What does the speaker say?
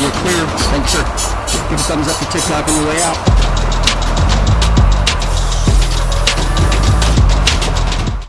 You're clear. Thanks, sir. Give a thumbs up to TikTok on the way out.